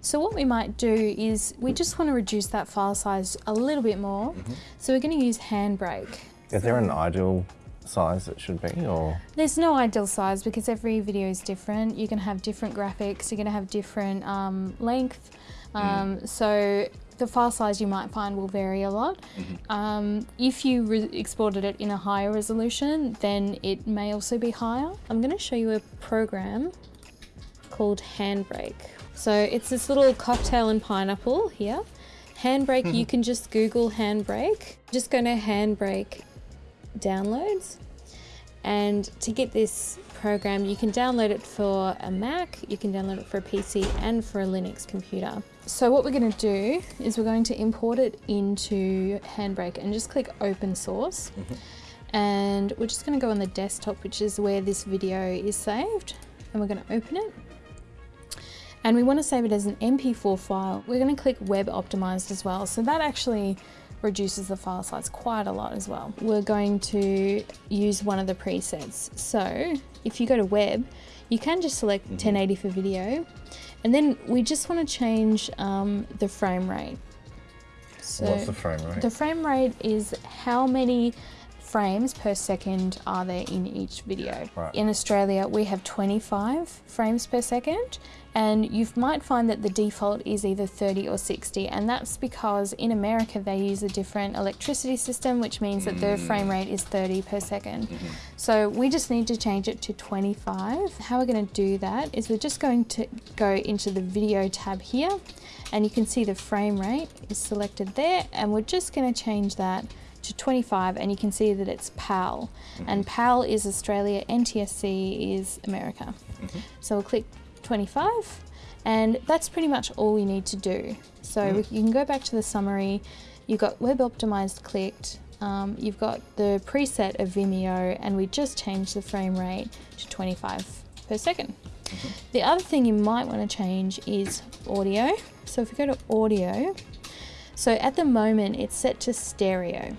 So what we might do is we just want to reduce that file size a little bit more. So we're going to use Handbrake. Is there an ideal size it should be or? There's no ideal size because every video is different. You're going to have different graphics, you're going to have different um, length. Um, So the file size you might find will vary a lot. Um, if you re- exported it in a higher resolution, then it may also be higher. I'm going to show you a program called Handbrake. So it's this little cocktail and pineapple here. Handbrake, you mm-hmm. can just Google Handbrake. Just go to Handbrake downloads. And to get this program, you can download it for a Mac, you can download it for a PC and for a Linux computer. So what we're going to do is we're going to import it into Handbrake and just click open source. Mm-hmm. And we're just going to go on the desktop, which is where this video is saved. And we're going to open it. And we want to save it as an MP4 file. We're going to click web optimized as well. So that actually reduces the file size quite a lot as well. We're going to use one of the presets. So if you go to web, you can just select 1080 for video. And then we just want to change um, the frame rate. So What's the frame rate? the frame rate is how many frames per second are there in each video. Right. In Australia, we have 25 frames per second, and you might find that the default is either 30 or 60, and that's because in America they use a different electricity system, which means that their frame rate is 30 per 2nd mm-hmm. So we just need to change it to 25. How we're going to do that is we're just going to go into the video tab here, and you can see the frame rate is selected there, and we're just going to change that to 25 and you can see that it's PAL mm-hmm. and PAL is Australia, NTSC is America. Mm-hmm. So we'll click 25 and that's pretty much all we need to do. So we, you can go back to the summary, you've got web optimized clicked, um, you've got the preset of Vimeo and we just changed the frame rate to 25 per second. Mm-hmm. The other thing you might want to change is audio. So if we go to audio, so at the moment it's set to stereo.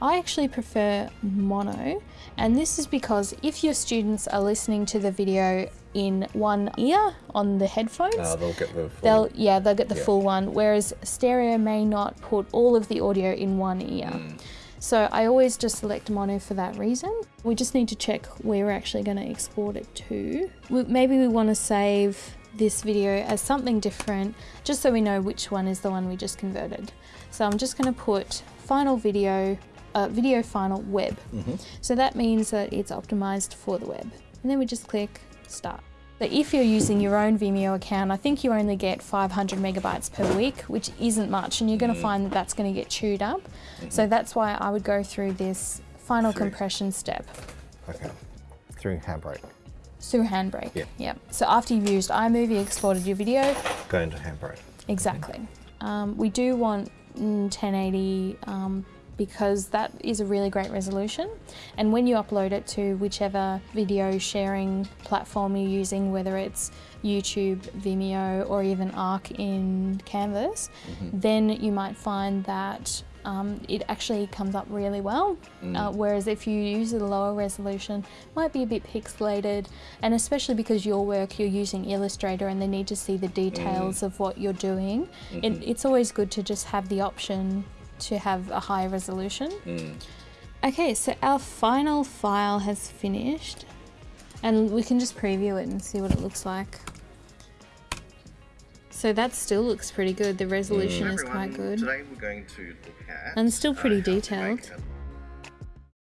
I actually prefer mono, and this is because if your students are listening to the video in one ear on the headphones, Uh, they'll get the full. they'll yeah they'll get the Yeah. full one. Whereas stereo may not put all of the audio in one ear. Mm. So I always just select mono for that reason. We just need to check where we're actually going to export it to. Maybe we want to save this video as something different, just so we know which one is the one we just converted. So I'm just going to put final video, uh, video final web. So that means that it's optimized for the web. And then we just click start. So if you're using your own Vimeo account, I think you only get 500 megabytes per week, which isn't much, and you're going to find that that's going to get chewed up. So that's why I would go through this final Through. compression step Okay. Through handbrake. through Handbrake. Yeah. Yep. So after you've used iMovie, exported your video, Go into handbrake. Exactly. Um, we do want mm, 1080 um, because that is a really great resolution. And when you upload it to whichever video sharing platform you're using, whether it's YouTube, Vimeo, or even Arc in Canvas, then you might find that um, it actually comes up really well. Uh, whereas if you use a lower resolution, it might be a bit pixelated, and especially because your work you're using Illustrator and they need to see the details of what you're doing, it, it's always good to just have the option to have a high resolution. Okay, so our final file has finished, and we can just preview it and see what it looks like. So that still looks pretty good. The resolution is everyone, quite good. Today we're going to look at And still pretty uh, how to detailed. make a